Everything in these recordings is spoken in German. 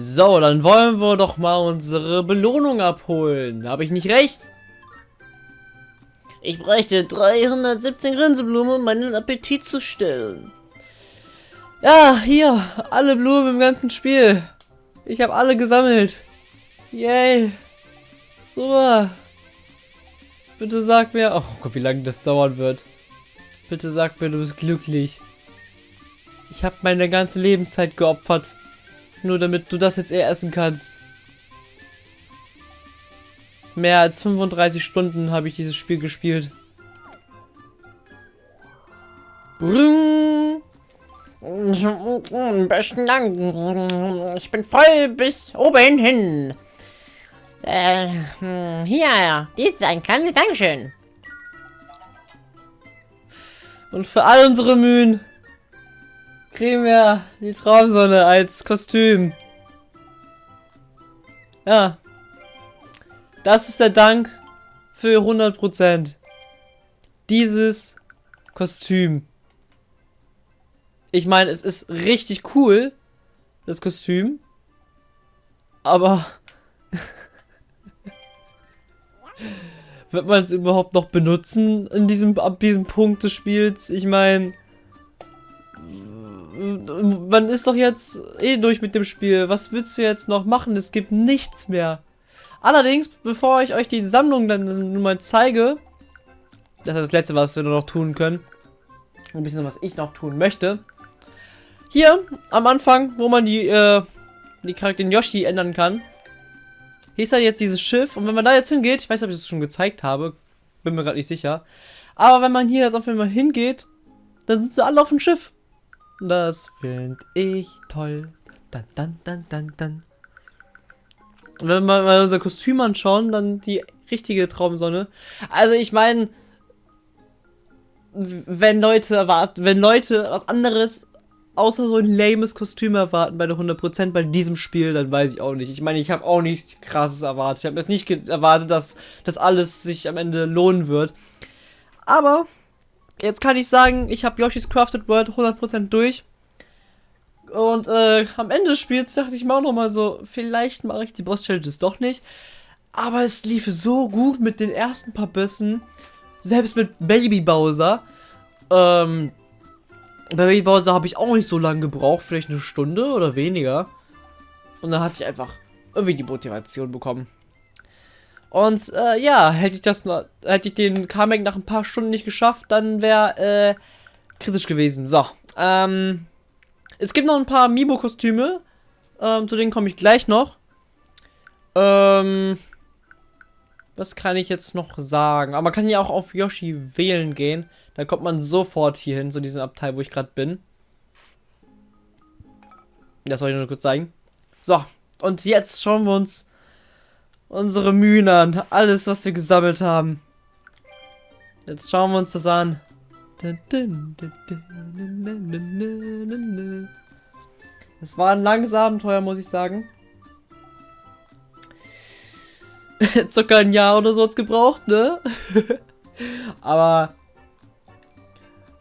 So, dann wollen wir doch mal unsere Belohnung abholen. Habe ich nicht recht? Ich bräuchte 317 Grinseblumen, um meinen Appetit zu stillen. Ja, hier, alle Blumen im ganzen Spiel. Ich habe alle gesammelt. Yay. Super. Bitte sag mir... Oh Gott, wie lange das dauern wird. Bitte sag mir, du bist glücklich. Ich habe meine ganze Lebenszeit geopfert. Nur damit du das jetzt eher essen kannst. Mehr als 35 Stunden habe ich dieses Spiel gespielt. Brrrr. Besten Dank. Ich bin voll bis oben hin. Äh, hm, hier, dies ist ein kleines Dankeschön. Und für all unsere Mühen kriegen die Traumsonne als Kostüm. Ja. Das ist der Dank für 100%. Dieses Kostüm. Ich meine, es ist richtig cool, das Kostüm. Aber wird man es überhaupt noch benutzen in diesem ab diesem Punkt des Spiels? Ich meine, man ist doch jetzt eh durch mit dem Spiel. Was willst du jetzt noch machen? Es gibt nichts mehr. Allerdings, bevor ich euch die Sammlung dann nun mal zeige, das ist das letzte, was wir noch tun können. Ein bisschen, was ich noch tun möchte. Hier am Anfang, wo man die, äh, die Charakter den Yoshi ändern kann. Hier ist halt jetzt dieses Schiff und wenn man da jetzt hingeht, ich weiß nicht, ob ich das schon gezeigt habe, bin mir gerade nicht sicher. Aber wenn man hier jetzt auf einmal hingeht, dann sind sie alle auf dem Schiff. Das finde ich toll. Dann, dann, dann, dann, dann. Wenn wir mal unser Kostüm anschauen, dann die richtige Traumsonne. Also ich meine, wenn Leute erwarten, wenn Leute was anderes außer so ein lames Kostüm erwarten bei der 100% bei diesem Spiel, dann weiß ich auch nicht. Ich meine, ich habe auch nicht krasses erwartet. Ich habe jetzt nicht erwartet, dass das alles sich am Ende lohnen wird. Aber jetzt kann ich sagen, ich habe Yoshi's Crafted World 100% durch. Und äh, am Ende des Spiels dachte ich mir auch nochmal so, vielleicht mache ich die Boss-Challenges doch nicht. Aber es lief so gut mit den ersten paar Bissen. Selbst mit Baby Bowser. Ähm, bei Baby Bowser habe ich auch nicht so lange gebraucht, vielleicht eine Stunde oder weniger. Und dann hatte ich einfach irgendwie die Motivation bekommen. Und äh, ja, hätte ich das hätte ich den Kamek nach ein paar Stunden nicht geschafft, dann wäre äh, kritisch gewesen. So, ähm, es gibt noch ein paar Mibo-Kostüme, ähm, zu denen komme ich gleich noch. Ähm, was kann ich jetzt noch sagen? Aber man kann ja auch auf Yoshi wählen gehen. Dann kommt man sofort hier hin, zu diesem Abteil, wo ich gerade bin. Das soll ich nur kurz zeigen. So, und jetzt schauen wir uns unsere Mühen an. Alles, was wir gesammelt haben. Jetzt schauen wir uns das an. Es war ein langes Abenteuer, muss ich sagen. Circa ein Jahr oder so hat es gebraucht, ne? Aber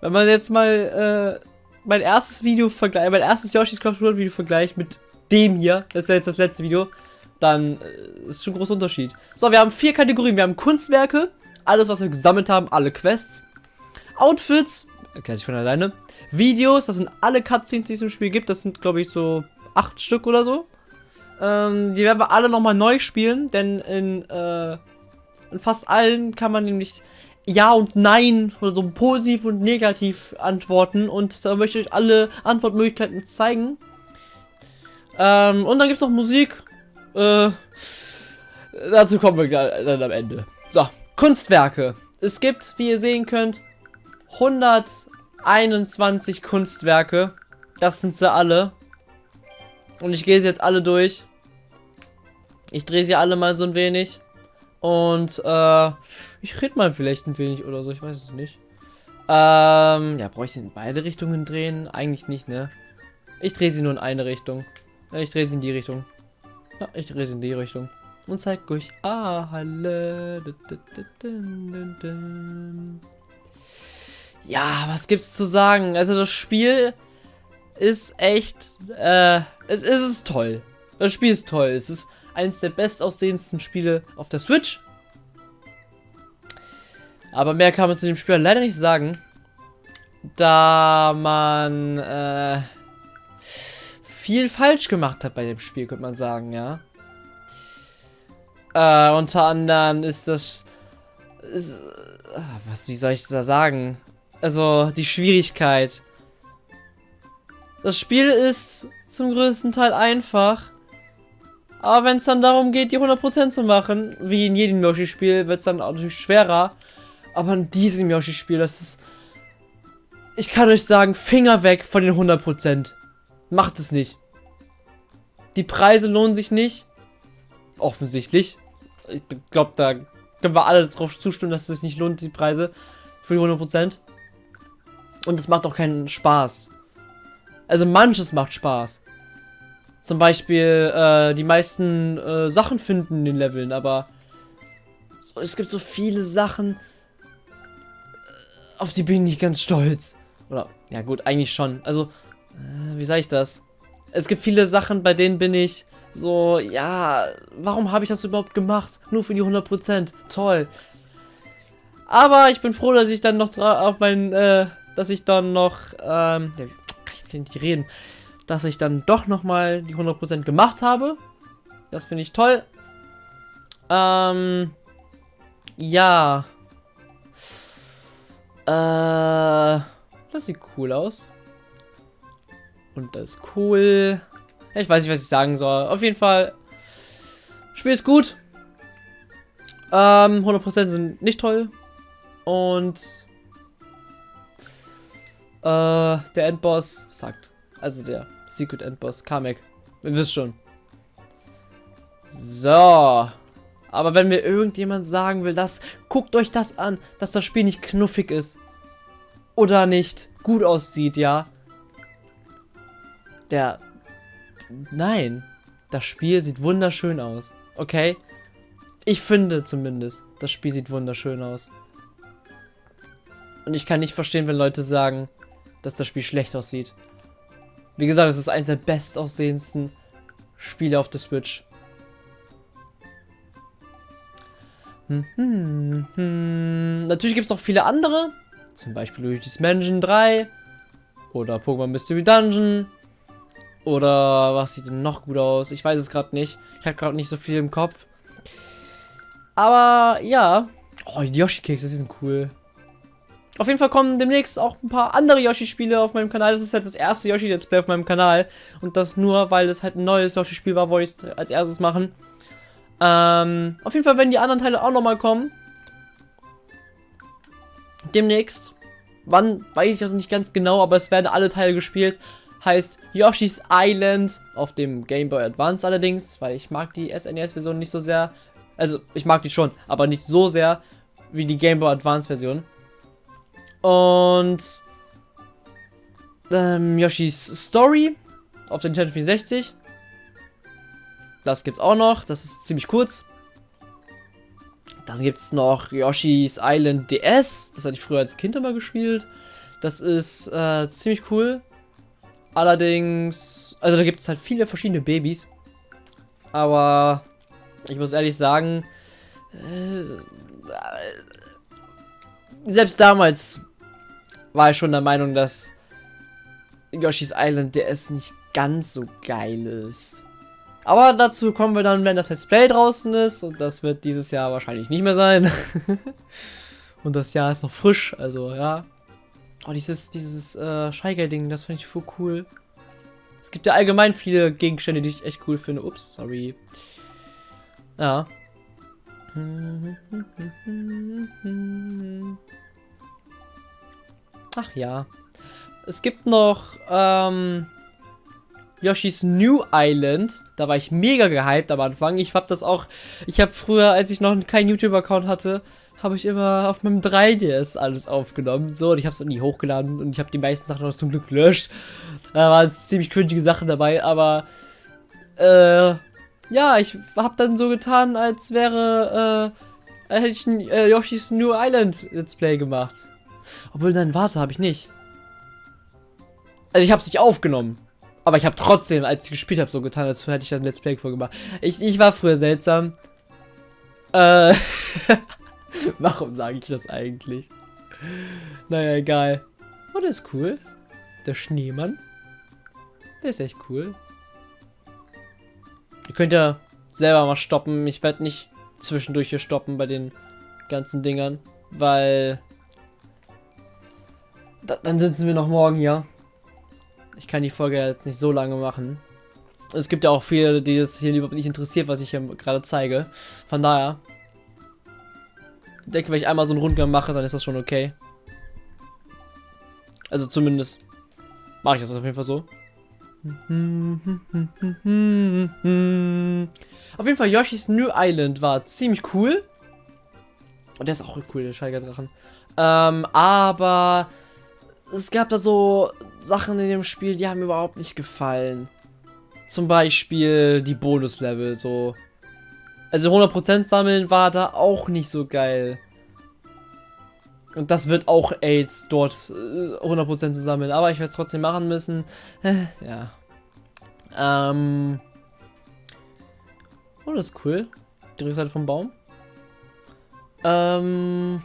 wenn man jetzt mal äh, mein erstes Video vergleicht, mein erstes Yoshi's Craft World Video vergleicht mit dem hier, das ist ja jetzt das letzte Video, dann äh, ist schon ein großer Unterschied. So, wir haben vier Kategorien. Wir haben Kunstwerke, alles, was wir gesammelt haben, alle Quests. Outfits, erklärt sich von alleine. Videos, das sind alle Cutscenes, die es im Spiel gibt. Das sind, glaube ich, so acht Stück oder so. Ähm, die werden wir alle nochmal neu spielen, denn in, äh, in fast allen kann man nämlich ja und Nein oder so positiv und negativ antworten und da möchte ich euch alle Antwortmöglichkeiten zeigen. Ähm, und dann gibt es noch Musik. Äh, dazu kommen wir dann am Ende. So, Kunstwerke. Es gibt, wie ihr sehen könnt, 121 Kunstwerke. Das sind sie alle. Und ich gehe sie jetzt alle durch. Ich drehe sie alle mal so ein wenig. Und äh, ich rede mal vielleicht ein wenig oder so, ich weiß es nicht. Ähm, ja, brauche ich sie in beide Richtungen drehen? Eigentlich nicht, ne? Ich drehe sie nur in eine Richtung. Ich drehe sie in die Richtung. Ja, ich drehe in die Richtung. Und zeig euch alle. Ja, was gibt's zu sagen? Also das Spiel ist echt, äh, es ist es toll. Das Spiel ist toll. Es ist eines der bestaussehendsten Spiele auf der Switch. Aber mehr kann man zu dem Spiel leider nicht sagen. Da man äh, viel falsch gemacht hat bei dem Spiel, könnte man sagen, ja. Äh, unter anderem ist das. Ist, äh, was, wie soll ich da sagen? Also, die Schwierigkeit. Das Spiel ist zum größten Teil einfach. Aber wenn es dann darum geht, die 100% zu machen, wie in jedem Yoshi-Spiel, wird es dann natürlich schwerer. Aber in diesem Yoshi-Spiel, das ist... Ich kann euch sagen, Finger weg von den 100%. Macht es nicht. Die Preise lohnen sich nicht. Offensichtlich. Ich glaube, da können wir alle drauf zustimmen, dass es sich nicht lohnt, die Preise für die 100%. Und es macht auch keinen Spaß. Also manches macht Spaß. Zum Beispiel äh, die meisten äh, Sachen finden in den Leveln, aber so, es gibt so viele Sachen, äh, auf die bin ich ganz stolz. Oder, ja gut, eigentlich schon. Also, äh, wie sage ich das? Es gibt viele Sachen, bei denen bin ich so, ja, warum habe ich das überhaupt gemacht? Nur für die 100%. Toll. Aber ich bin froh, dass ich dann noch auf meinen, äh, dass ich dann noch, ähm, ja, ich nicht reden, dass ich dann doch nochmal die 100% gemacht habe. Das finde ich toll. Ähm, ja. Äh, das sieht cool aus. Und das ist cool. Ich weiß nicht, was ich sagen soll. Auf jeden Fall, Spiel ist gut. Ähm, 100% sind nicht toll. Und äh, der Endboss sagt, also der Secret Endboss, Kamek. Ihr wisst schon. So. Aber wenn mir irgendjemand sagen will, dass, guckt euch das an, dass das Spiel nicht knuffig ist. Oder nicht gut aussieht, ja. Der, nein. Das Spiel sieht wunderschön aus. Okay? Ich finde zumindest, das Spiel sieht wunderschön aus. Und ich kann nicht verstehen, wenn Leute sagen, dass das Spiel schlecht aussieht. Wie gesagt, es ist eines der bestaussehendsten Spiele auf der Switch. Hm, hm, hm. Natürlich gibt es auch viele andere. Zum Beispiel Luigi's Mansion 3. Oder Pokémon Mystery Dungeon. Oder was sieht denn noch gut aus? Ich weiß es gerade nicht. Ich habe gerade nicht so viel im Kopf. Aber ja. Oh, die Yoshi-Kekse, sind cool. Auf jeden Fall kommen demnächst auch ein paar andere Yoshi-Spiele auf meinem Kanal. Das ist halt das erste Yoshi-Let's Play auf meinem Kanal. Und das nur, weil es halt ein neues Yoshi-Spiel war, wollte ich es als erstes machen. Ähm, auf jeden Fall werden die anderen Teile auch nochmal kommen. Demnächst. Wann, weiß ich also nicht ganz genau, aber es werden alle Teile gespielt. Heißt Yoshi's Island auf dem Game Boy Advance allerdings, weil ich mag die SNES-Version nicht so sehr. Also, ich mag die schon, aber nicht so sehr wie die Game Boy Advance-Version. Und ähm, Yoshis Story auf der Nintendo 64. Das gibt's auch noch. Das ist ziemlich kurz. Dann gibt es noch Yoshi's Island DS. Das hatte ich früher als Kind immer gespielt. Das ist äh, ziemlich cool. Allerdings, also da gibt es halt viele verschiedene Babys. Aber ich muss ehrlich sagen, äh, selbst damals war ich schon der Meinung, dass Yoshi's Island DS nicht ganz so geil ist. Aber dazu kommen wir dann, wenn das Let's Play draußen ist. Und das wird dieses Jahr wahrscheinlich nicht mehr sein. und das Jahr ist noch frisch, also ja. Oh, dieses, dieses äh, Scheigel-Ding, das finde ich voll cool. Es gibt ja allgemein viele Gegenstände, die ich echt cool finde. Ups, sorry. Ja. Ach ja. Es gibt noch ähm, Yoshi's New Island. Da war ich mega gehypt am Anfang. Ich hab das auch. Ich habe früher, als ich noch keinen YouTube-Account hatte, habe ich immer auf meinem 3DS alles aufgenommen. So, und ich habe es nie hochgeladen und ich habe die meisten Sachen noch zum Glück gelöscht. Da waren ziemlich cringige Sachen dabei, aber äh, ja, ich habe dann so getan, als wäre, äh, hätte ich ein äh, Yoshi's New Island Let's Play gemacht. Obwohl, nein, warte, habe ich nicht. Also ich habe es nicht aufgenommen. Aber ich habe trotzdem, als ich gespielt habe, so getan, als hätte ich ein Let's Play vorgemacht. Ich, ich war früher seltsam. Äh. Warum sage ich das eigentlich? Naja, egal. Oh, der ist cool. Der Schneemann. Der ist echt cool. Ihr könnt ja selber mal stoppen. Ich werde nicht zwischendurch hier stoppen bei den ganzen Dingern, weil da, dann sitzen wir noch morgen hier. Ich kann die Folge jetzt nicht so lange machen. Es gibt ja auch viele, die es hier überhaupt nicht interessiert, was ich hier gerade zeige. Von daher. Ich denke, wenn ich einmal so einen Rundgang mache, dann ist das schon okay. Also zumindest mache ich das auf jeden Fall so. Auf jeden Fall, Yoshi's New Island war ziemlich cool. Und der ist auch cool, der Scheigerdrachen. Ähm, aber es gab da so Sachen in dem Spiel, die haben mir überhaupt nicht gefallen. Zum Beispiel die Bonuslevel, so. Also 100% sammeln war da auch nicht so geil. Und das wird auch AIDS dort 100% äh, zu sammeln. Aber ich werde es trotzdem machen müssen. ja. Ähm. Oh, das ist cool. Die Rückseite vom Baum. Ähm.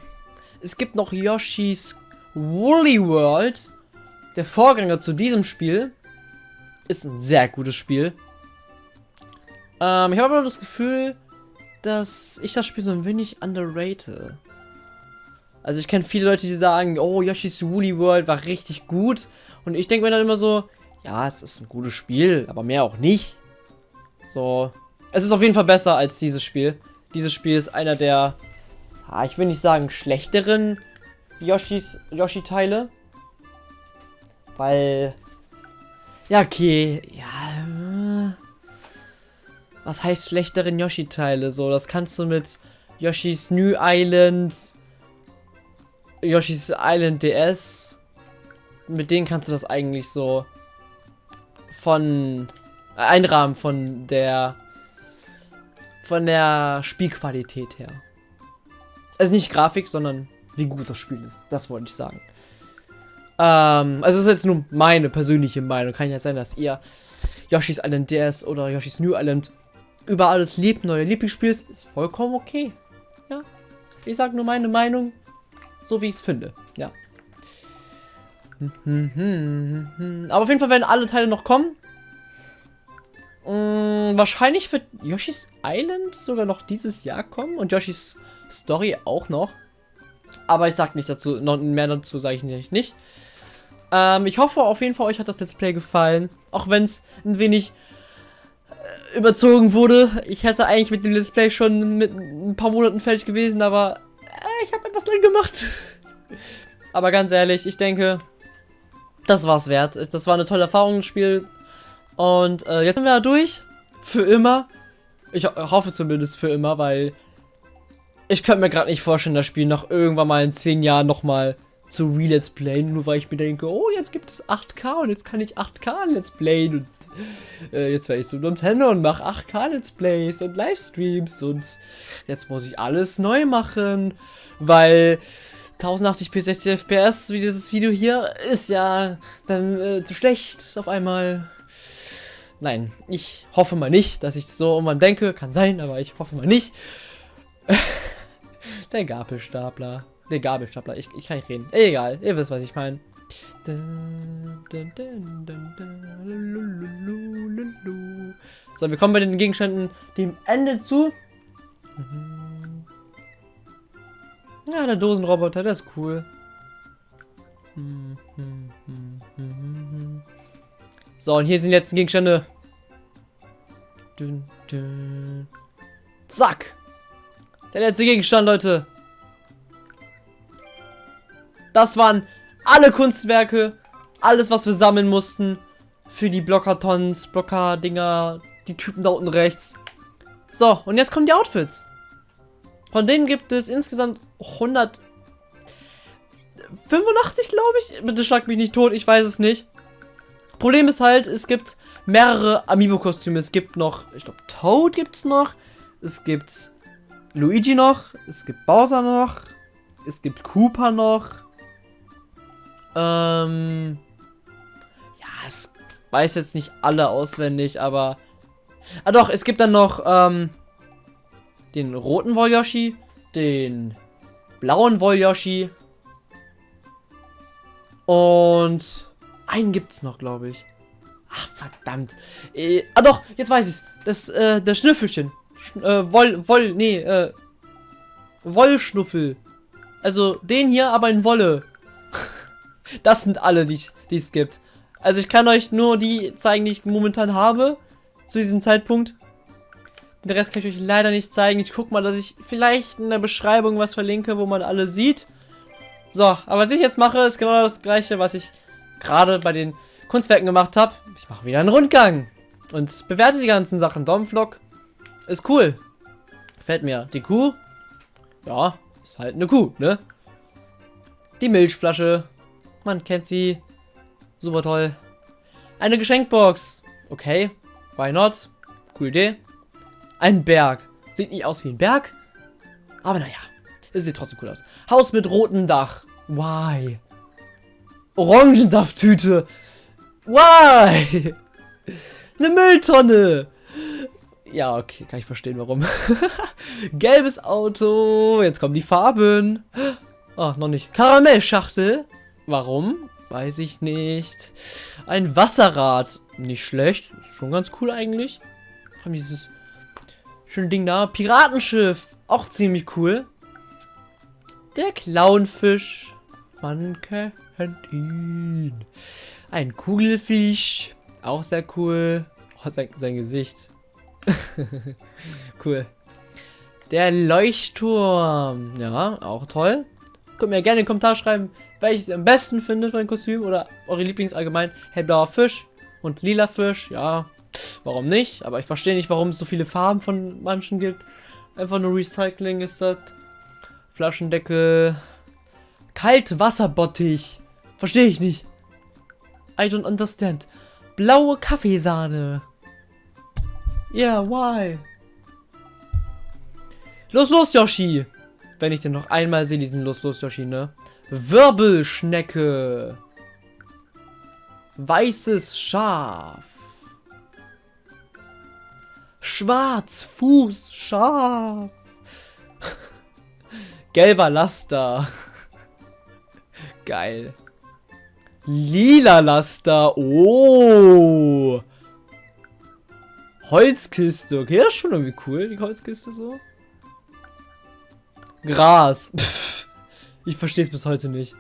Es gibt noch Yoshi's Woolly World, der Vorgänger zu diesem Spiel, ist ein sehr gutes Spiel. Ähm, ich habe aber das Gefühl, dass ich das Spiel so ein wenig underrate. Also ich kenne viele Leute, die sagen, oh, Yoshi's Woolly World war richtig gut. Und ich denke mir dann immer so, ja, es ist ein gutes Spiel, aber mehr auch nicht. So, es ist auf jeden Fall besser als dieses Spiel. Dieses Spiel ist einer der, ah, ich will nicht sagen schlechteren Yoshis, Yoshi-Teile. Weil, ja, okay, ja, äh, was heißt schlechteren Yoshi-Teile? So, das kannst du mit Yoshi's New Island, Yoshi's Island DS, mit denen kannst du das eigentlich so von äh, einrahmen von der von der Spielqualität her. Also nicht Grafik, sondern wie gut das Spiel ist. Das wollte ich sagen. Ähm, also es ist jetzt nur meine persönliche Meinung. Kann ja sein, dass ihr Yoshi's Island DS oder Yoshi's New Island über alles liebt, neue Lieblingsspiel ist, ist vollkommen okay. Ja. Ich sage nur meine Meinung, so wie ich es finde. Ja. Aber auf jeden Fall werden alle Teile noch kommen. Hm, wahrscheinlich wird Yoshi's Island sogar noch dieses Jahr kommen und Yoshi's Story auch noch. Aber ich sag nicht dazu, noch mehr dazu sage ich nicht. Ähm, ich hoffe auf jeden Fall, euch hat das Let's Play gefallen. Auch wenn es ein wenig überzogen wurde. Ich hätte eigentlich mit dem Let's Play schon mit ein paar Monaten fertig gewesen, aber äh, ich habe etwas drin gemacht. aber ganz ehrlich, ich denke, das war's wert. Das war eine tolle Erfahrung im Spiel. Und äh, jetzt sind wir da durch. Für immer. Ich hoffe zumindest für immer, weil ich könnte mir gerade nicht vorstellen, das Spiel noch irgendwann mal in 10 Jahren nochmal zu Re-Let's Playen, nur weil ich mir denke, oh, jetzt gibt es 8K und jetzt kann ich 8K Let's Playen und äh, jetzt werde ich so Nintendo und mache 8K Let's Plays und Livestreams und jetzt muss ich alles neu machen, weil 1080p 60 FPS wie dieses Video hier ist ja dann äh, zu schlecht auf einmal. Nein, ich hoffe mal nicht, dass ich so irgendwann denke, kann sein, aber ich hoffe mal nicht. Der Gabelstapler. Der Gabelstapler. Ich, ich kann nicht reden. Egal. Ihr wisst, was ich meine. So, wir kommen bei den Gegenständen dem Ende zu. Ja, der Dosenroboter, der ist cool. So, und hier sind die Gegenstände. Zack. Der letzte Gegenstand, Leute. Das waren alle Kunstwerke. Alles, was wir sammeln mussten. Für die Blockertons, Blocker-Dinger, die Typen da unten rechts. So, und jetzt kommen die Outfits. Von denen gibt es insgesamt 185, glaube ich. Bitte schlag mich nicht tot, ich weiß es nicht. Problem ist halt, es gibt mehrere Amiibo-Kostüme. Es gibt noch, ich glaube, Toad gibt es noch. Es gibt Luigi noch, es gibt Bowser noch, es gibt Koopa noch. Ähm, ja, es weiß jetzt nicht alle auswendig, aber... Ah doch, es gibt dann noch ähm, den roten Wollyoshi, den blauen Wollyoshi und einen gibt's noch, glaube ich. Ach, verdammt. Äh, ah doch, jetzt weiß ich's. Das, äh, das Schnüffelchen. Sch äh, Woll, Woll, nee, äh, Wollschnuffel. Also den hier, aber in Wolle. Das sind alle, die es gibt. Also ich kann euch nur die zeigen, die ich momentan habe. Zu diesem Zeitpunkt. Den Rest kann ich euch leider nicht zeigen. Ich guck mal, dass ich vielleicht in der Beschreibung was verlinke, wo man alle sieht. So, aber was ich jetzt mache, ist genau das gleiche, was ich gerade bei den Kunstwerken gemacht habe. Ich mache wieder einen Rundgang und bewerte die ganzen Sachen. Domflock ist cool. Gefällt mir. Die Kuh, ja, ist halt eine Kuh, ne? Die Milchflasche, man kennt sie. Super toll. Eine Geschenkbox. Okay, why not? Coole Idee. Ein Berg. Sieht nicht aus wie ein Berg, aber naja, es sieht trotzdem cool aus. Haus mit rotem Dach. Why? Orangensafttüte. Why? Eine Mülltonne. Ja, okay, kann ich verstehen, warum. Gelbes Auto. Jetzt kommen die Farben. Oh, noch nicht. Karamellschachtel. Warum? Weiß ich nicht. Ein Wasserrad. Nicht schlecht. Ist schon ganz cool eigentlich. Haben dieses schöne Ding da. Piratenschiff. Auch ziemlich cool. Der Clownfisch. Man kennt ihn. Ein Kugelfisch. Auch sehr cool. Oh, sein, sein Gesicht. cool. Der Leuchtturm. Ja, auch toll. Könnt mir gerne in den Kommentar schreiben, welches ihr am besten findet, mein Kostüm. Oder eure Lieblings allgemein. Hellblauer Fisch und lila Fisch. Ja, warum nicht? Aber ich verstehe nicht, warum es so viele Farben von manchen gibt. Einfach nur Recycling ist das. Flaschendeckel. Kaltwasserbottich. Verstehe ich nicht. I don't understand. Blaue Kaffeesahne. Yeah, why? Los, los, Yoshi. Wenn ich den noch einmal sehe, diesen Los, los, Yoshi, ne? Wirbelschnecke. Weißes Schaf. Schwarzfußschaf. Gelber Laster. Geil. Lila Laster. Oh. Holzkiste. Okay, das ist schon irgendwie cool, die Holzkiste so. Gras. ich verstehe es bis heute nicht.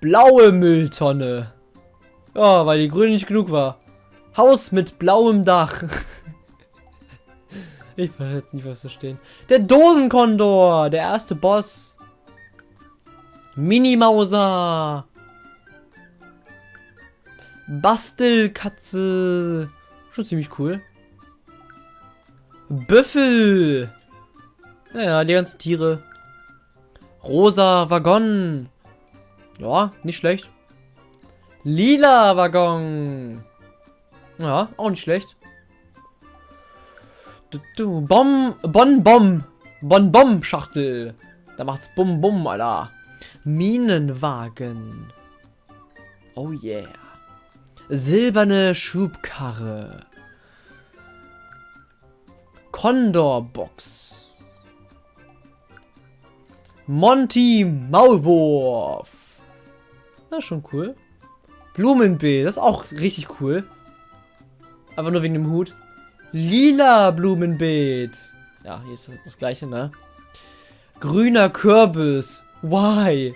Blaue Mülltonne. Ja, weil die grüne nicht genug war. Haus mit blauem Dach. ich weiß jetzt nicht, was da stehen. Der Dosenkondor. Der erste Boss. Minimauser. Bastelkatze. Schon ziemlich cool. Büffel. Naja, die ganzen Tiere. Rosa Waggon. Ja, nicht schlecht. Lila Waggon. Ja, auch nicht schlecht. Du, du, Bom, Bon Bom. Bon Bom Schachtel. Da macht's Bum Bum, Alter. Minenwagen. Oh yeah. Silberne Schubkarre. Condor-Box. Monty Maulwurf. Das ist schon cool. Blumenbeet, das ist auch richtig cool. Aber nur wegen dem Hut. Lila Blumenbeet. Ja, hier ist das gleiche, ne? Grüner Kürbis. Why?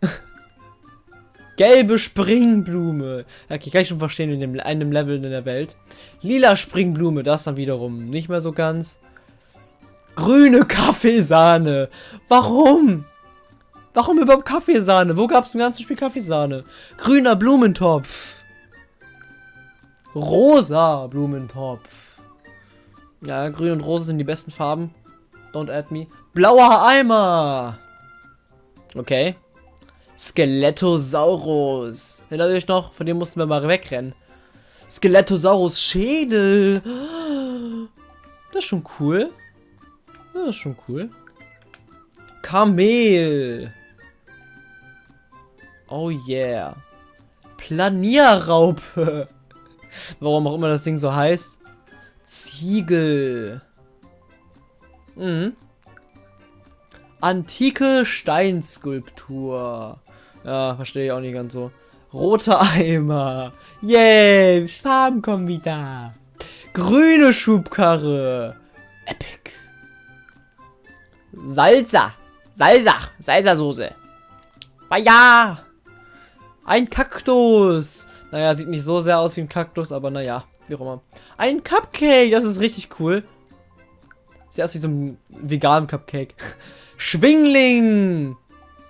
Gelbe Springblume. Okay, kann ich schon verstehen in dem, einem Level in der Welt. Lila Springblume, das dann wiederum nicht mehr so ganz. Grüne Kaffeesahne. Warum? Warum überhaupt Kaffeesahne? Wo gab es im ganzen Spiel Kaffeesahne? Grüner Blumentopf. Rosa Blumentopf. Ja, grün und rosa sind die besten Farben. Don't add me. Blauer Eimer. Okay. Skelettosaurus. Erinnert euch noch? Von dem mussten wir mal wegrennen. Skelettosaurus Schädel. Das ist schon cool. Das ist schon cool. Kamel. Oh yeah. Planierraupe. Warum auch immer das Ding so heißt. Ziegel. Mhm. Antike Steinskulptur. Ja, verstehe ich auch nicht ganz so. Roter Eimer. Yay, Farben kommen wieder. Grüne Schubkarre. Epic. Salsa. Salsa. Salsa-Soße. ja. Ein Kaktus. Naja, sieht nicht so sehr aus wie ein Kaktus, aber naja, wie auch immer. Ein Cupcake, das ist richtig cool. Sieht aus wie so ein veganen Cupcake. Schwingling.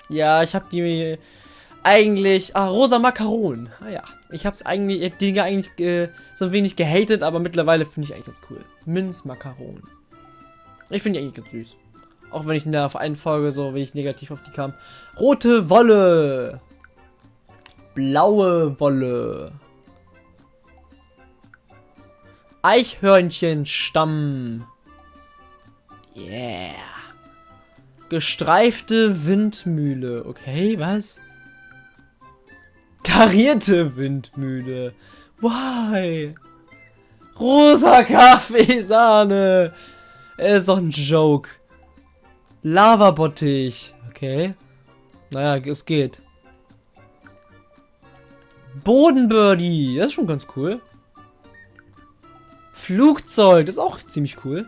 Ja, ich habe die eigentlich... Ah, rosa Makaron. Ah ja, ich habe eigentlich, die Dinge eigentlich äh, so ein wenig gehatet, aber mittlerweile finde ich eigentlich ganz cool. Minzmakaron. Ich finde die eigentlich ganz süß. Auch wenn ich in der einen Folge so wenig negativ auf die kam. Rote Wolle. Blaue Wolle. Eichhörnchenstamm. Yeah. Gestreifte Windmühle. Okay, was? Karierte Windmühle. Why? Rosa Kaffeesahne. Ist doch ein Joke. Lavabottich. Okay. Naja, es geht. Bodenbirdie. Das ist schon ganz cool. Flugzeug. Das ist auch ziemlich cool.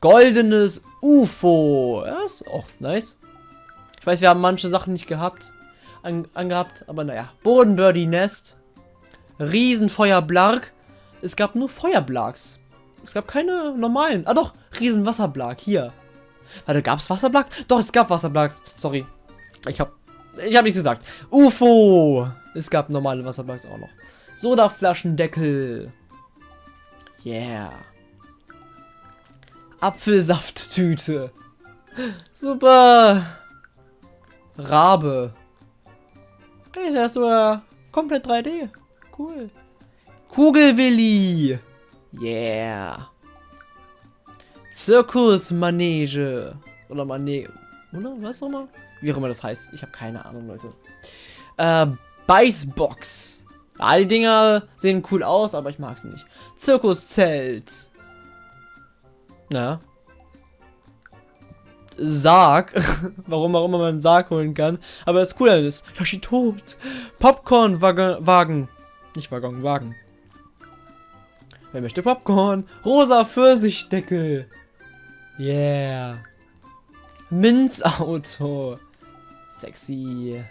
Goldenes UFO. Das ist auch nice. Ich weiß, wir haben manche Sachen nicht gehabt, an, angehabt, aber naja. Bodenbirdie Nest. Riesenfeuerblark. Es gab nur Feuerblarks. Es gab keine normalen. Ah doch, Riesenwasserblark. Hier. Warte, gab es Wasserblark? Doch, es gab Wasserblacks. Sorry. Ich hab. Ich hab nichts gesagt. UFO. Es gab normale Wasserblacks auch noch. Sodaflaschendeckel. Yeah. Apfelsafttüte. Super. Rabe. Hey, ist sogar komplett 3D. Cool. Kugelwilli. Yeah. Zirkusmanege. Oder Manege. Oder was auch immer? Wie auch immer das heißt. Ich habe keine Ahnung, Leute. Äh, Beißbox. Ja, die Dinger sehen cool aus, aber ich mag sie nicht. Zirkuszelt. Na. Sarg. Warum auch immer man einen Sarg holen kann. Aber das Coole ist, Yoshi tot. Popcorn-Wagen. Nicht Waggon, Wagen. Wer möchte Popcorn? Rosa Pfirsichdeckel. Yeah. Minzauto. Sexy.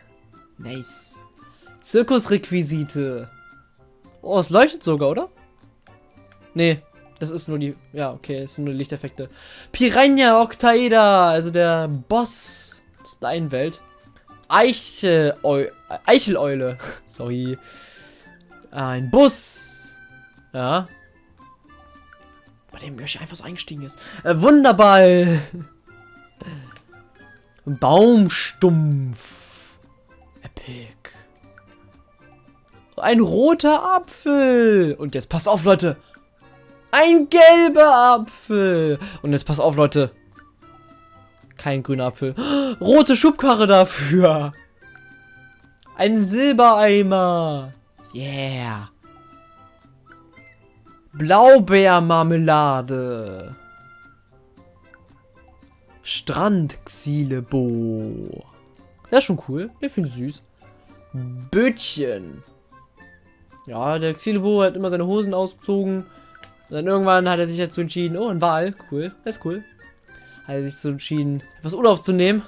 Nice. Zirkusrequisite. Oh, es leuchtet sogar, oder? Nee, das ist nur die... Ja, okay, es sind nur Lichteffekte. Piranha Octaeda, also der Boss Steinwelt. Eichel... Eicheleule. Sorry. Ein Bus. Ja. Bei dem Yoshi einfach so eingestiegen ist. Äh, Wunderball. Baumstumpf. Epic. Ein roter Apfel. Und jetzt passt auf, Leute. Ein gelber Apfel. Und jetzt pass auf, Leute. Kein grüner Apfel. Rote Schubkarre dafür. Ein Silbereimer. Yeah. Blaubeermarmelade. Strandxilebo. Das ist schon cool. Ich finde süß. Bötchen. Ja, der Xilebo hat immer seine Hosen ausgezogen. Und dann irgendwann hat er sich dazu entschieden, oh, ein Wal, cool, das ist cool. Hat er sich dazu entschieden, etwas Urlaub zu nehmen.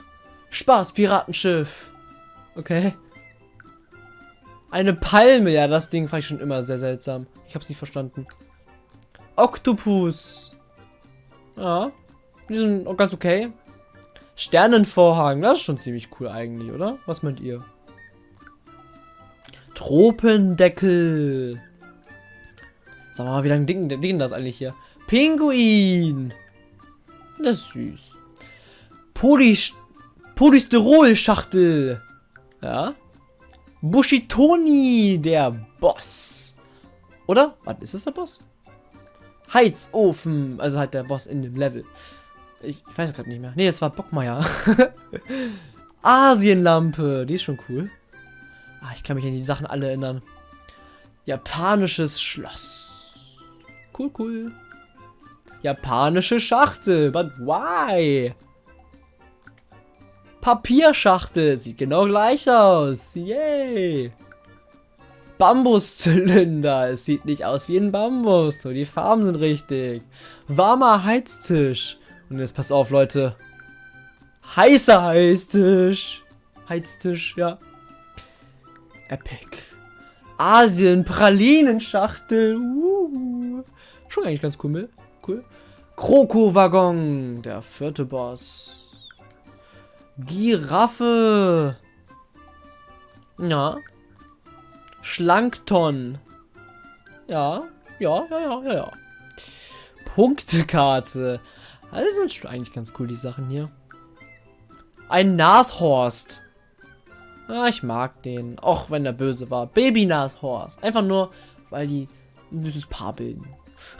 Spaß, Piratenschiff. Okay. Eine Palme, ja, das Ding fand ich schon immer sehr seltsam. Ich hab's nicht verstanden. Oktopus. Ja, die sind auch ganz okay. Sternenvorhang, das ist schon ziemlich cool eigentlich, oder? Was meint ihr? Tropendeckel. Sag mal, wie lange dicken, das eigentlich hier? Pinguin. Das ist süß. Poly Polystyrol-Schachtel. Ja. Bushitoni, der Boss. Oder? Was ist das der Boss? Heizofen. Also halt der Boss in dem Level. Ich, ich weiß gerade nicht mehr. Nee, das war Bockmeier. Asienlampe. Die ist schon cool. Ah, ich kann mich an die Sachen alle erinnern. Japanisches Schloss. Cool, cool. Japanische Schachtel. But why? Papierschachtel. Sieht genau gleich aus. Yay. Bambuszylinder. Es sieht nicht aus wie ein Bambus. Nur die Farben sind richtig. Warmer Heiztisch. Und jetzt passt auf, Leute. Heißer Heiztisch. Heiztisch, ja. Epic. Asien Pralinenschachtel. Uh. Schon eigentlich ganz cool. Cool. Kroko-Waggon. Der vierte Boss. Giraffe. Ja. Schlankton. Ja. Ja, ja, ja, ja, ja. Punktekarte. Alles sind eigentlich ganz cool, die Sachen hier. Ein Nashorst. Ah, ich mag den. Auch wenn er böse war. Baby Nashorst. Einfach nur, weil die ein süßes Paar bilden.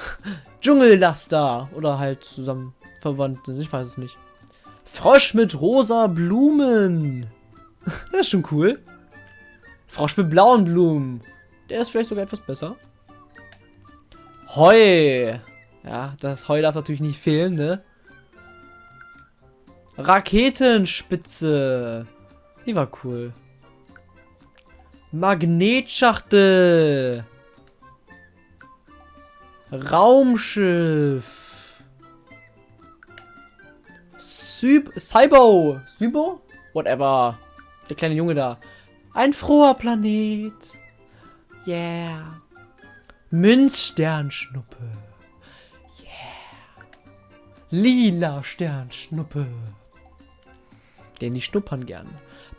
Dschungellaster. Oder halt zusammen verwandt sind. Ich weiß es nicht. Frosch mit rosa Blumen. das ist schon cool. Frosch mit blauen Blumen. Der ist vielleicht sogar etwas besser. Heu. Ja, das Heu darf natürlich nicht fehlen, ne? Raketenspitze. Die war cool. Magnetschachtel. Raumschiff. Cybo. Sybo? Whatever. Der kleine Junge da. Ein froher Planet. Yeah. Münzsternschnuppe. Yeah. Lila Sternschnuppe. Den die schnuppern gern.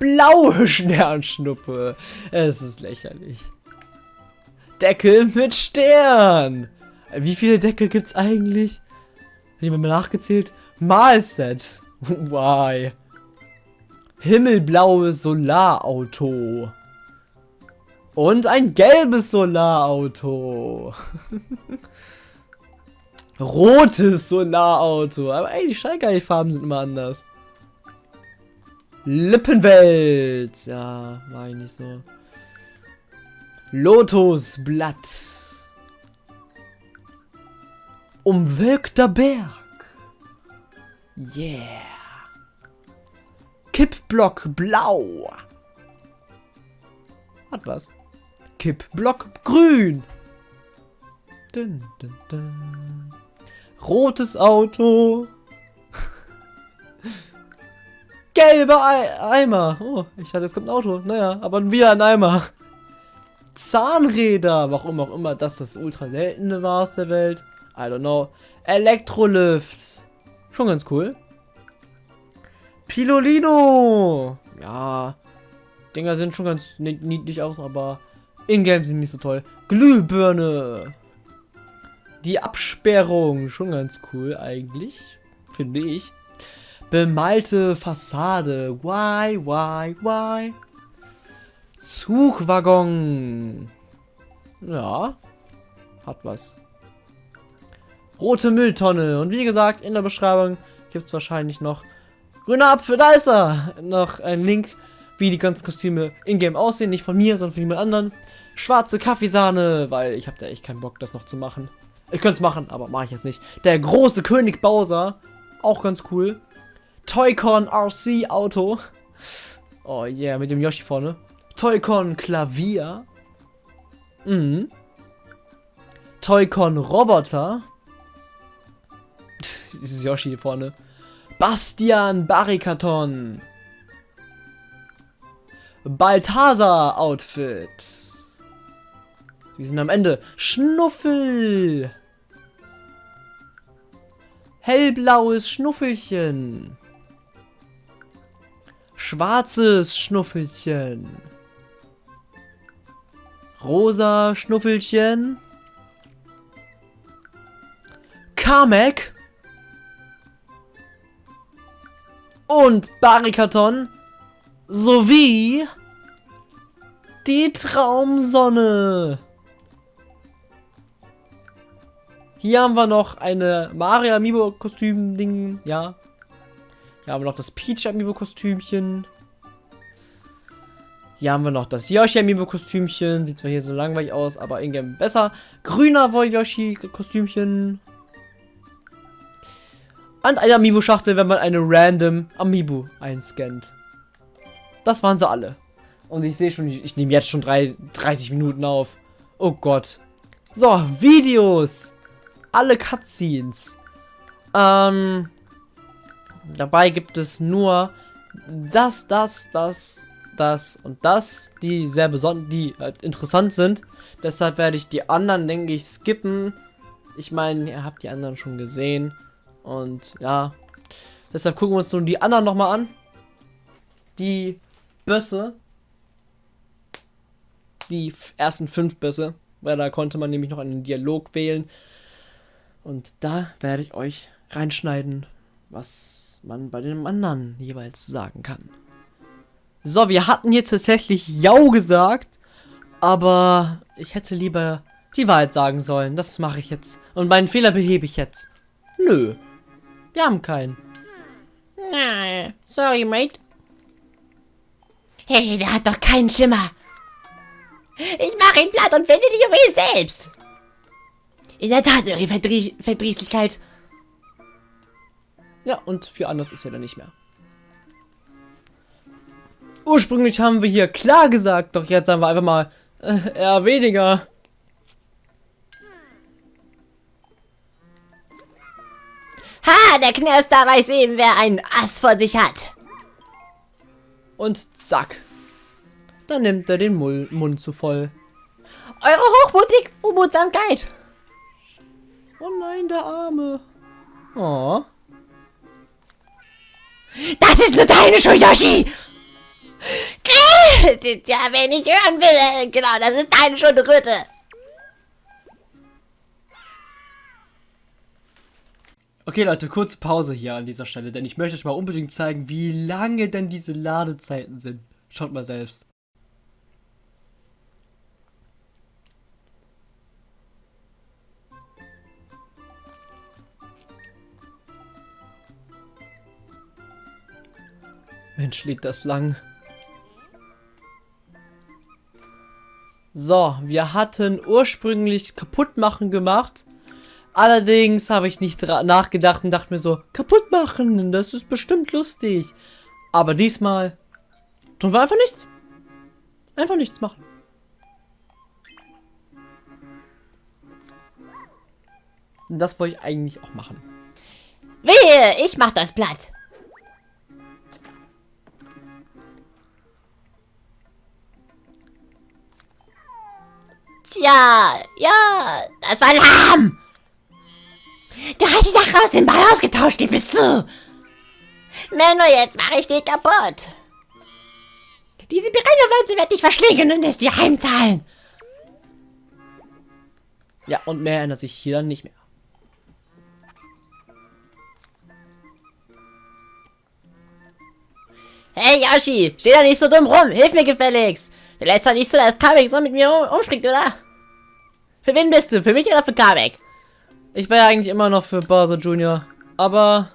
Blaue Sternschnuppe. Es ist lächerlich. Deckel mit Stern. Wie viele Deckel gibt's eigentlich? Haben wir mal nachgezählt? Malset. Why? Himmelblaues Solarauto. Und ein gelbes Solarauto. Rotes Solarauto. Aber ey, die Schallgeilfarben sind immer anders. Lippenwelt. Ja, war ich nicht so. Lotusblatt. Umwölkter Berg. Yeah. Kippblock blau. Hat was. Kippblock grün. Dun, dun, dun. Rotes Auto. Gelbe Ei Eimer. Oh, ich hatte, es kommt ein Auto. Naja, aber wieder ein Eimer. Zahnräder. Warum auch immer das das ultra seltene war aus der Welt. I don't know. Elektrolift. Schon ganz cool. Pilolino. Ja. Dinger sind schon ganz niedlich aus, aber in-game sind nicht so toll. Glühbirne. Die Absperrung. Schon ganz cool eigentlich. Finde ich. Bemalte Fassade. Why, why, why? Zugwaggon. Ja. Hat was. Rote Mülltonne. Und wie gesagt, in der Beschreibung gibt es wahrscheinlich noch grüner Apfel. Da ist er. Noch ein Link, wie die ganzen Kostüme in-game aussehen. Nicht von mir, sondern von jemand anderen. Schwarze Kaffeesahne, weil ich habe da echt keinen Bock, das noch zu machen. Ich könnte es machen, aber mache ich jetzt nicht. Der große König Bowser. Auch ganz cool. Toycon RC Auto. Oh yeah, mit dem Yoshi vorne. Toycon Klavier. Mhm. Toycon Roboter. Dieses Yoshi hier vorne. Bastian Barrikaton. Balthasar Outfit. Wir sind am Ende. Schnuffel. Hellblaues Schnuffelchen. Schwarzes Schnuffelchen. Rosa Schnuffelchen. Kamek. Und Barrikaton. Sowie die Traumsonne. Hier haben wir noch eine Mario Amiibo Kostüm Ding, ja. Hier haben wir noch das Peach Amiibo Kostümchen. Hier haben wir noch das Yoshi Amiibo Kostümchen. Sieht zwar hier so langweilig aus, aber irgendwie besser. Grüner Woll Yoshi Kostümchen. Und eine Amiibo Schachtel, wenn man eine random Amiibo einscannt. Das waren sie alle. Und ich sehe schon, ich, ich nehme jetzt schon drei, 30 Minuten auf. Oh Gott. So, Videos. Alle Cutscenes. Ähm, dabei gibt es nur das, das, das, das und das, die sehr besonders, die äh, interessant sind. Deshalb werde ich die anderen, denke ich, skippen. Ich meine, ihr habt die anderen schon gesehen. Und ja, deshalb gucken wir uns nun die anderen nochmal an. Die Bösse. Die ersten fünf Bösse. Weil da konnte man nämlich noch einen Dialog wählen. Und da werde ich euch reinschneiden, was man bei den anderen jeweils sagen kann. So, wir hatten hier tatsächlich Jau gesagt, aber ich hätte lieber die Wahrheit sagen sollen. Das mache ich jetzt. Und meinen Fehler behebe ich jetzt. Nö. Wir haben keinen. Na, sorry, Mate. Hey, der hat doch keinen Schimmer. Ich mache ihn platt und finde die Juwelen selbst. In der Tat, eure Verdrie Verdrießlichkeit. Ja, und für anders ist er dann nicht mehr. Ursprünglich haben wir hier klar gesagt, doch jetzt sagen wir einfach mal äh, eher weniger. Ha, der Knirps da weiß eben, wer einen Ass vor sich hat. Und zack. Dann nimmt er den Mull Mund zu voll. Eure hochmutig Unmutsamkeit. Oh nein, der Arme. Oh. Das ist nur deine Schuld, Yoshi! Ja, wenn ich hören will, äh, genau, das ist deine Schuld, Röte. Okay, Leute, kurze Pause hier an dieser Stelle, denn ich möchte euch mal unbedingt zeigen, wie lange denn diese Ladezeiten sind. Schaut mal selbst. Mensch, liegt das lang. So, wir hatten ursprünglich kaputt machen gemacht. Allerdings habe ich nicht nachgedacht und dachte mir so, kaputt machen, das ist bestimmt lustig. Aber diesmal tun wir einfach nichts. Einfach nichts machen. Das wollte ich eigentlich auch machen. Wehe, ich mach das Blatt. Tja, ja, das war lahm. Du hast die Sache aus dem Ball ausgetauscht, gib es zu. Menno, jetzt mache ich dich kaputt. Diese Piranha-Pflanze wird dich verschlingen und es dir heimzahlen. Ja, und mehr ändert sich hier dann nicht mehr. Hey Yoshi, steh da nicht so dumm rum, hilf mir gefälligst. Der letzte nicht so, dass Kamek so mit mir um, umspringt, oder? Für wen bist du? Für mich oder für Kamek? Ich wäre eigentlich immer noch für Bowser Jr. Aber,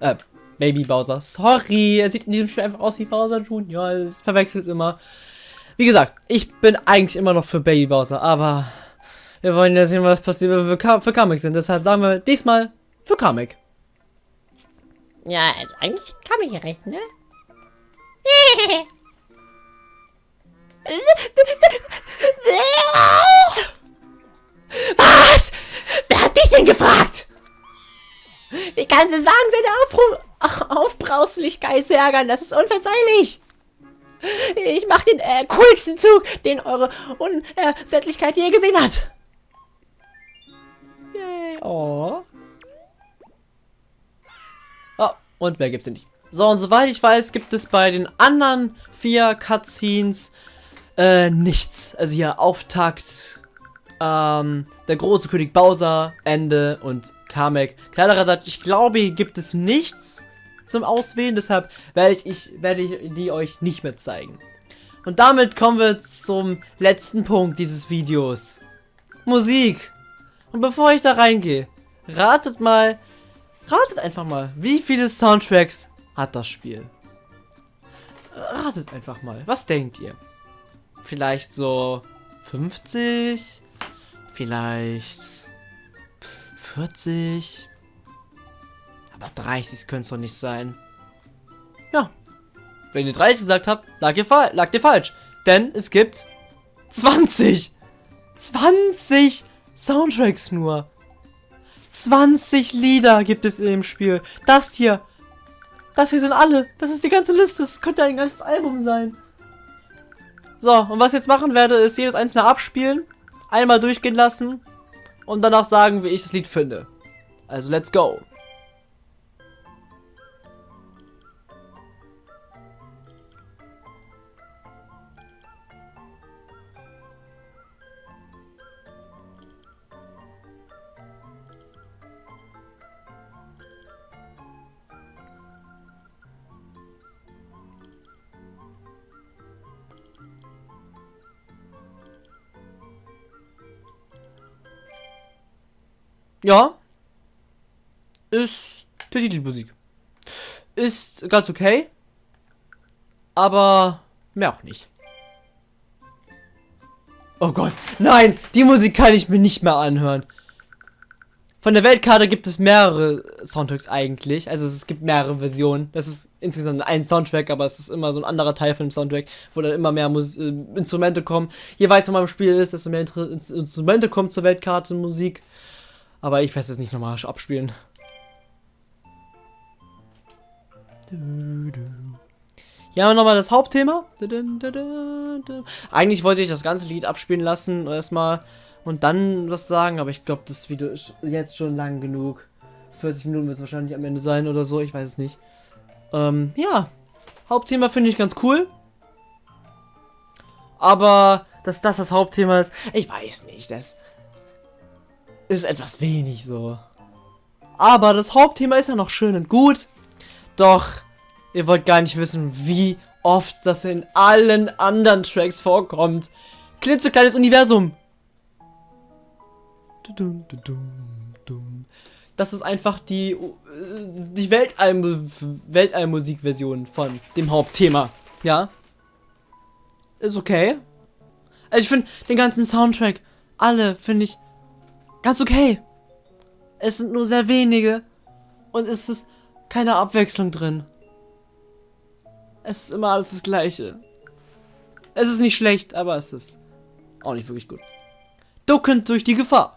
äh, Baby Bowser. Sorry, er sieht in diesem Spiel einfach aus wie Bowser Jr. Es verwechselt immer. Wie gesagt, ich bin eigentlich immer noch für Baby Bowser, aber wir wollen ja sehen, was passiert, wenn wir für, für Kamek sind. Deshalb sagen wir diesmal für Kamek. Ja, also eigentlich kam ich ja recht, ne? Was? Wer hat dich denn gefragt? Wie kannst du es wagen, seine Aufru Aufbrauslichkeit zu ärgern? Das ist unverzeihlich. Ich mach den äh, coolsten Zug, den eure Unersättlichkeit je gesehen hat. Yay. Oh. Oh, und mehr gibt's nicht. So, und soweit ich weiß, gibt es bei den anderen vier Cutscenes äh, nichts. Also hier Auftakt, ähm, der große König Bowser, Ende und Kamek. Kleinerer Satz, ich glaube, hier gibt es nichts zum Auswählen, deshalb werde ich, ich, werde ich die euch nicht mehr zeigen. Und damit kommen wir zum letzten Punkt dieses Videos. Musik. Und bevor ich da reingehe, ratet mal, ratet einfach mal, wie viele Soundtracks hat das Spiel? Ratet einfach mal, was denkt ihr? vielleicht so 50, vielleicht 40. Aber 30 könnte es doch nicht sein. Ja. Wenn ihr 30 gesagt habt, lag ihr, lag ihr falsch. Denn es gibt 20. 20 Soundtracks nur. 20 Lieder gibt es in dem Spiel. Das hier. Das hier sind alle. Das ist die ganze Liste. Das könnte ein ganzes Album sein. So, und was ich jetzt machen werde, ist jedes einzelne abspielen, einmal durchgehen lassen und danach sagen, wie ich das Lied finde. Also, let's go. Ja. Ist die Titelmusik. Ist ganz okay. Aber mehr auch nicht. Oh Gott. Nein, die Musik kann ich mir nicht mehr anhören. Von der Weltkarte gibt es mehrere Soundtracks eigentlich. Also es gibt mehrere Versionen. Das ist insgesamt ein Soundtrack, aber es ist immer so ein anderer Teil von dem Soundtrack, wo dann immer mehr Mus äh, Instrumente kommen. Je weiter man im Spiel ist, desto mehr Inter Instrumente kommen zur Weltkarte Musik. Aber ich werde es nicht nochmal abspielen. Hier haben wir nochmal das Hauptthema. Eigentlich wollte ich das ganze Lied abspielen lassen, erstmal und dann was sagen, aber ich glaube, das Video ist jetzt schon lang genug. 40 Minuten wird es wahrscheinlich am Ende sein oder so, ich weiß es nicht. Ähm, ja. Hauptthema finde ich ganz cool. Aber, dass das das Hauptthema ist, ich weiß nicht, das ist etwas wenig so. Aber das Hauptthema ist ja noch schön und gut. Doch, ihr wollt gar nicht wissen, wie oft das in allen anderen Tracks vorkommt. Klitzekleines Universum. Das ist einfach die, die Weltall Weltallmusikversion von dem Hauptthema. Ja. Ist okay. Also ich finde den ganzen Soundtrack, alle finde ich ganz okay. Es sind nur sehr wenige und es ist keine Abwechslung drin. Es ist immer alles das gleiche. Es ist nicht schlecht, aber es ist auch nicht wirklich gut. Duckend durch die Gefahr.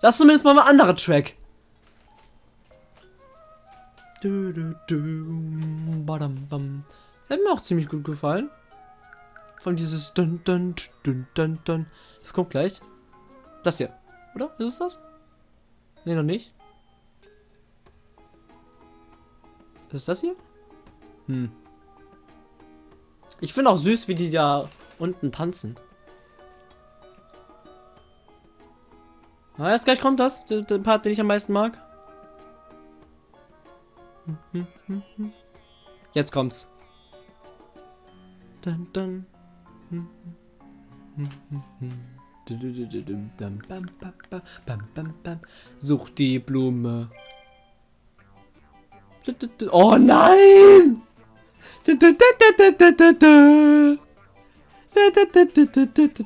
Das ist zumindest mal ein anderer Track. Bam. Hat mir auch ziemlich gut gefallen. Von dieses. Das kommt gleich. Das hier. Oder? Ist es das? Ne, noch nicht. Ist es das hier? Hm. Ich finde auch süß, wie die da unten tanzen. Na, erst gleich kommt das, der, der Part, den ich am meisten mag. Jetzt kommt's. Dun, dun. Such die Blume. Oh nein!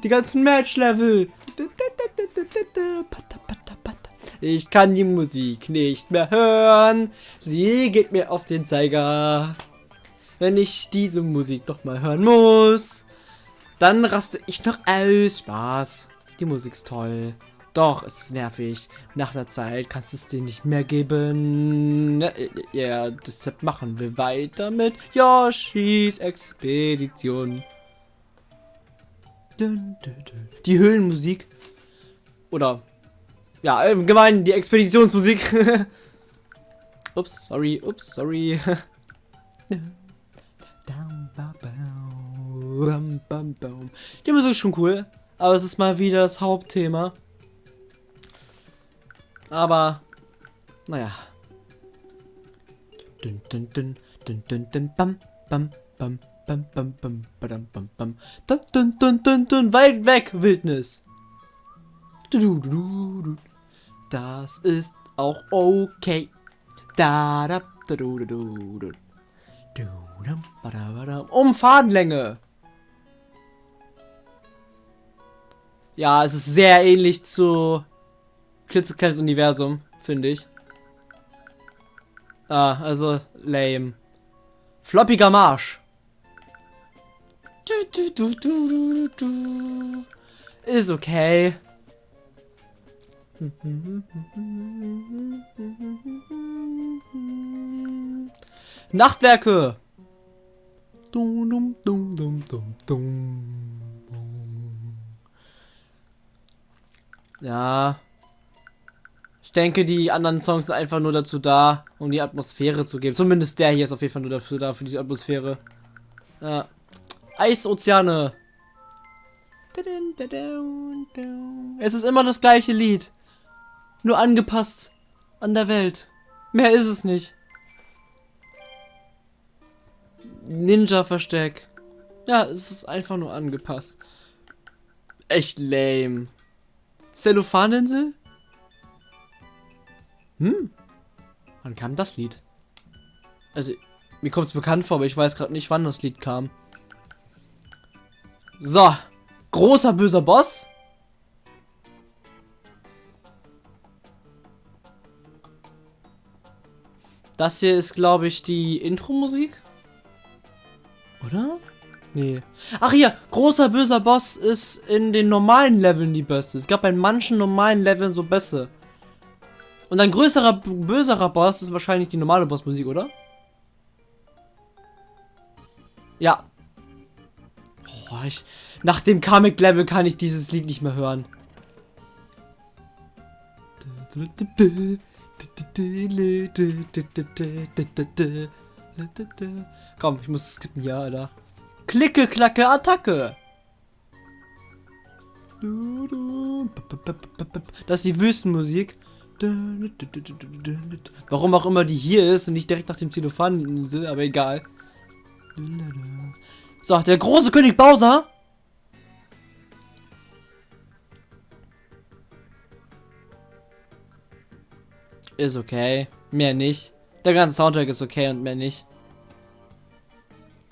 Die ganzen Match-Level. Ich kann die Musik nicht mehr hören. Sie geht mir auf den Zeiger. Wenn ich diese Musik noch mal hören muss. Dann raste ich noch aus. Spaß. Die Musik ist toll. Doch, es ist nervig. Nach der Zeit kannst du es dir nicht mehr geben. Ja, deshalb machen wir weiter mit Yoshis Expedition. Die Höhlenmusik. Oder, ja, allgemein die Expeditionsmusik. ups, sorry, ups, sorry. Die Musik ist schon cool, aber es ist mal wieder das Hauptthema. Aber, naja. Dun, dun, dun, dun, dun, dun, bam, bam, bam, bam, bam, bam, badam, bam, bam. Dun, dun, dun, dun, dun, weit weg, Wildnis. Du, du, du, du. Das ist auch okay. Da, da, da, du, du, du, du. Um Fadenlänge. Ja, es ist sehr ähnlich zu klitzekleines Universum, finde ich. Ah, also lame. Floppiger Marsch. Du, du, du, Ist okay. Nachtwerke. Dum, dum, dum, dum, dum, dum. Ja. Ich denke, die anderen Songs sind einfach nur dazu da, um die Atmosphäre zu geben. Zumindest der hier ist auf jeden Fall nur dafür da, für die Atmosphäre. Ja. Eisozeane. Es ist immer das gleiche Lied. Nur angepasst an der Welt. Mehr ist es nicht. Ninja-Versteck. Ja, es ist einfach nur angepasst. Echt lame. Zellophaninsel? Hm. Wann kam das Lied? Also, mir kommt es bekannt vor, aber ich weiß gerade nicht, wann das Lied kam. So. Großer böser Boss. Das hier ist, glaube ich, die Intro-Musik. Oder? Nee. Ach hier, großer böser Boss ist in den normalen Leveln die Beste. Es gab bei manchen normalen Leveln so Bässe. Und ein größerer, böserer Boss ist wahrscheinlich die normale Bossmusik, oder? Ja. Oh, ich, nach dem Comic-Level kann ich dieses Lied nicht mehr hören. Komm, ich muss skippen, ja, Alter. Klicke, klacke, Attacke. Das ist die Wüstenmusik. Warum auch immer die hier ist und nicht direkt nach dem Xenophan, aber egal. So, der große König Bowser. Ist okay. Mehr nicht. Der ganze Soundtrack ist okay und mehr nicht.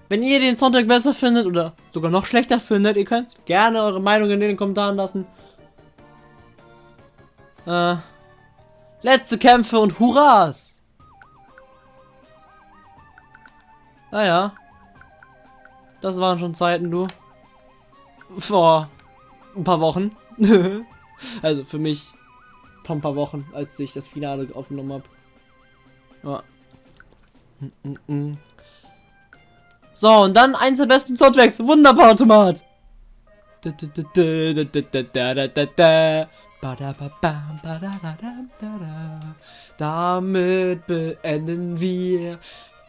Wenn ihr den Soundtrack besser findet oder sogar noch schlechter findet, ihr könnt gerne eure Meinung in den Kommentaren lassen. Äh, letzte Kämpfe und Hurras! Naja. Ah das waren schon Zeiten, du. Vor ein paar Wochen. also für mich vor ein paar Wochen, als ich das Finale aufgenommen habe. Ja. Mm -mm -mm. So, und dann eins der besten Soundtracks. Wunderbar, Automat. Damit beenden wir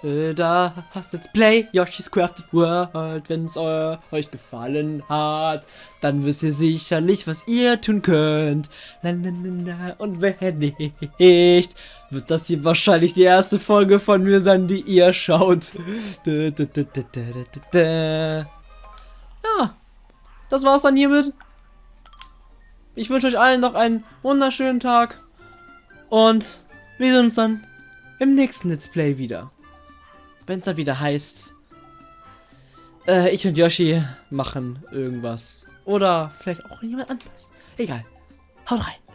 das Let's Play Yoshi's Crafted World. Wenn es euch gefallen hat, dann wisst ihr sicherlich, was ihr tun könnt. Und wenn nicht, wird das hier wahrscheinlich die erste Folge von mir sein, die ihr schaut. Ja, das war's dann hiermit. Ich wünsche euch allen noch einen wunderschönen Tag. Und wir sehen uns dann im nächsten Let's Play wieder. Wenn es dann wieder heißt, äh, ich und Yoshi machen irgendwas. Oder vielleicht auch jemand anderes. Egal. Haut rein.